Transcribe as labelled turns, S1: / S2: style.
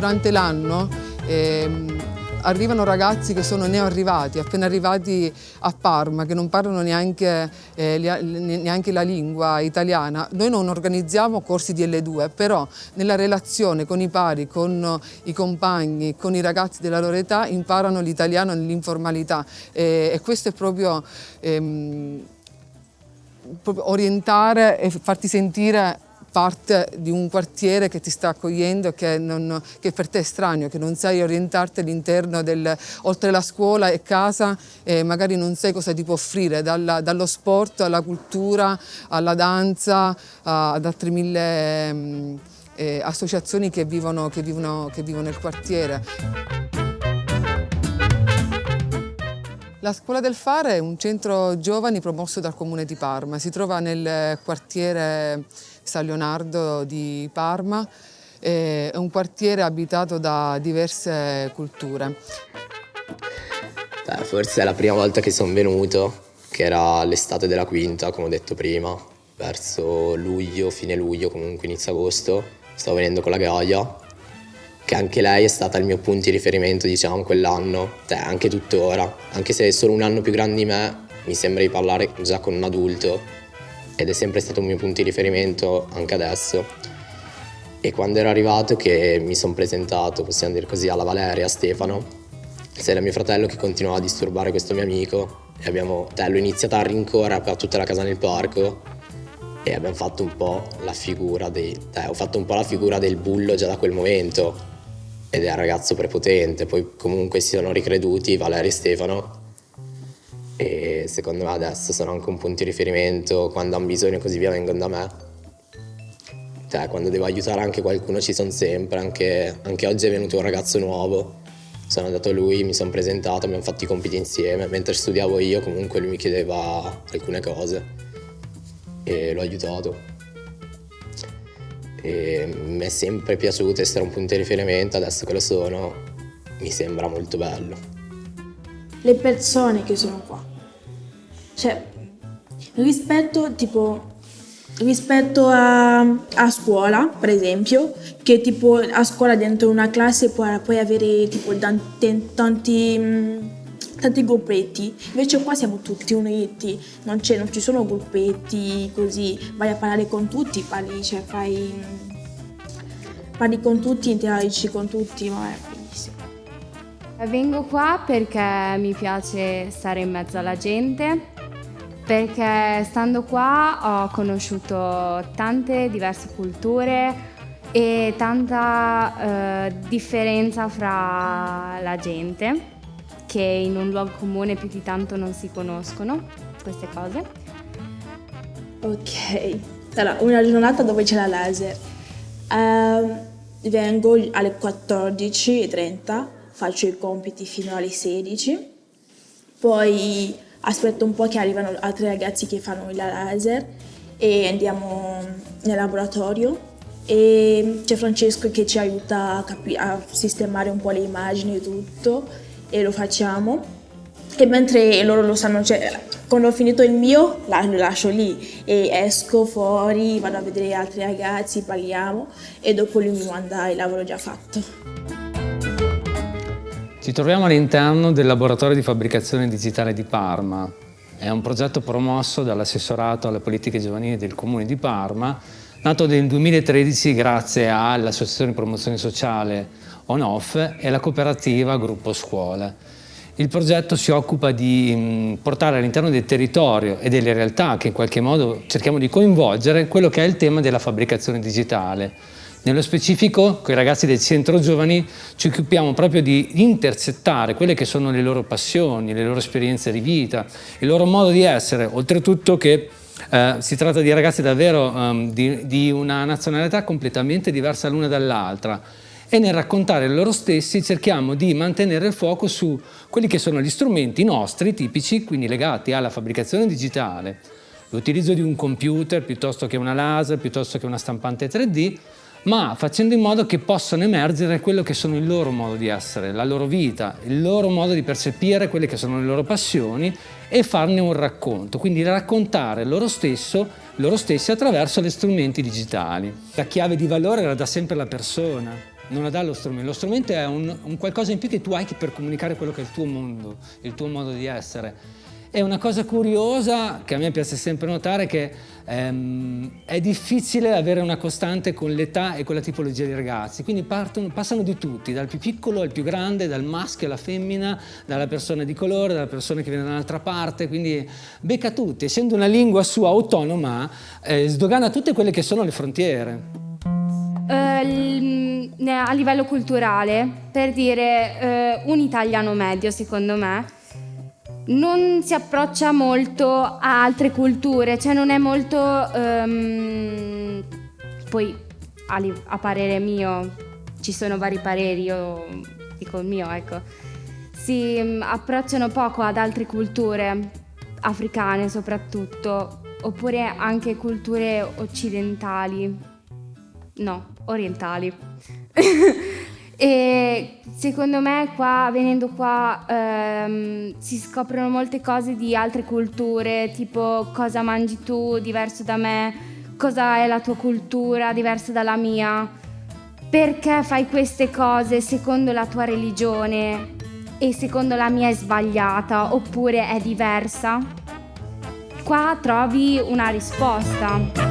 S1: durante l'anno ehm, arrivano ragazzi che sono neoarrivati, appena arrivati a Parma, che non parlano neanche, eh, neanche, la lingua italiana. Noi non organizziamo corsi di L2, però nella relazione con i pari, con i compagni, con i ragazzi della loro età imparano l'italiano nell'informalità e, e, questo è proprio, ehm, orientare e farti sentire parte di un quartiere che ti sta accogliendo, che, non, che per te è estraneo, che non sai orientarti all'interno del, oltre la scuola e casa, e magari non sai cosa ti può offrire, dalla, dallo sport alla cultura, alla danza, ad altre mille mm, eh, associazioni che vivono, che, vivono, che vivono nel quartiere. La Scuola del Fare è un centro giovani promosso dal Comune di Parma, si trova nel quartiere San Leonardo di Parma, è un quartiere abitato da diverse culture.
S2: Beh, forse è la prima volta che sono venuto, che era l'estate della quinta, come ho detto prima, verso luglio, fine luglio, comunque inizio agosto. Stavo venendo con la Gaia, che anche lei è stata il mio punto di riferimento, diciamo, quell'anno, cioè, anche tuttora. Anche se è solo un anno più grande di me, mi sembra di parlare già con un adulto ed è sempre stato un mio punto di riferimento anche adesso. E quando ero arrivato che mi sono presentato, possiamo dire così, alla Valeria, a Stefano, c'era mio fratello che continuava a disturbare questo mio amico e abbiamo, cioè, l'ho iniziato a rincorrere per tutta la casa nel parco e abbiamo fatto un po' la figura dei, cioè, ho fatto un po' la figura del bullo già da quel momento ed è un ragazzo prepotente, poi comunque si sono ricreduti Valeria e Stefano secondo me adesso sono anche un punto di riferimento, quando hanno bisogno e così via vengono da me. Cioè, quando devo aiutare anche qualcuno ci sono sempre, anche, anche oggi è venuto un ragazzo nuovo, sono andato a lui, mi sono presentato, abbiamo fatto i compiti insieme, mentre studiavo io comunque lui mi chiedeva alcune cose e l'ho aiutato. E mi è sempre piaciuto essere un punto di riferimento, adesso che lo sono mi sembra molto bello.
S3: Le persone che sono qua cioè, rispetto tipo rispetto a, a, scuola, per esempio, che tipo a scuola dentro una classe puoi, puoi avere tipo tanti, tanti, tanti, gruppetti, invece qua siamo tutti uniti, non, non, ci sono gruppetti così, vai a parlare con tutti, parli, cioè fai, parli con tutti, interagisci con tutti, ma è bellissimo.
S4: Vengo qua perché mi piace stare in mezzo alla gente, perché stando qua ho conosciuto tante diverse culture e tanta eh, differenza fra la gente che in un luogo comune più di tanto non si conoscono queste cose.
S3: Ok, allora una giornata dove c'è la laser. Uh, vengo alle 14.30, faccio i compiti fino alle 16, poi aspetto un po' che arrivano altri ragazzi che fanno il laser e andiamo nel laboratorio e c'è Francesco che ci aiuta a, a, sistemare un po' le immagini e tutto e lo facciamo e mentre loro lo sanno, cioè, quando ho finito il mio lo lascio lì e esco fuori, vado a vedere altri ragazzi, parliamo e dopo lui mi manda il lavoro già fatto.
S5: Ci troviamo all'interno del laboratorio di fabbricazione digitale di Parma. È un progetto promosso dall'assessorato alle politiche giovanili del Comune di Parma, nato nel 2013 grazie all'Associazione di Promozione Sociale On-Off e alla cooperativa Gruppo Scuola. Il progetto si occupa di portare all'interno del territorio e delle realtà che in qualche modo cerchiamo di coinvolgere quello che è il tema della fabbricazione digitale, nello specifico, con i ragazzi del centro giovani, ci occupiamo proprio di intercettare quelle che sono le loro passioni, le loro esperienze di vita, il loro modo di essere, oltretutto che eh, si tratta di ragazzi davvero um, di, di una nazionalità completamente diversa l'una dall'altra. E nel raccontare loro stessi cerchiamo di mantenere il fuoco su quelli che sono gli strumenti nostri tipici, quindi legati alla fabbricazione digitale, l'utilizzo di un computer piuttosto che una laser, piuttosto che una stampante 3D, ma facendo in modo che possano emergere quello che sono il loro modo di essere, la loro vita, il loro modo di percepire quelle che sono le loro passioni e farne un racconto, quindi raccontare loro, stesso, loro stessi attraverso gli strumenti digitali. La chiave di valore era da sempre la persona, non la dà lo strumento, lo strumento è un, un qualcosa in più che tu hai per comunicare quello che è il tuo mondo, il tuo modo di essere. E una cosa curiosa che a me piace sempre notare è che ehm, è difficile avere una costante con l'età e con la tipologia di ragazzi, quindi partono, passano di tutti, dal più piccolo al più grande, dal maschio alla femmina, dalla persona di colore, dalla persona che viene da un'altra parte, quindi becca tutti, essendo una lingua sua autonoma, eh, sdogana tutte quelle che sono le frontiere.
S4: Uh, a livello culturale, per dire uh, un italiano medio secondo me, non si approccia molto a altre culture, cioè non è molto... Um, poi a, a, parere mio, ci sono vari pareri, io dico il mio, ecco, si um, approcciano poco ad altre culture, africane soprattutto, oppure anche culture occidentali, no, orientali. E secondo me qua, venendo qua, ehm, si scoprono molte cose di altre culture, tipo cosa mangi tu diverso da me, cosa è la tua cultura diversa dalla mia, perché fai queste cose secondo la tua religione e secondo la mia è sbagliata oppure è diversa. Qua trovi una risposta.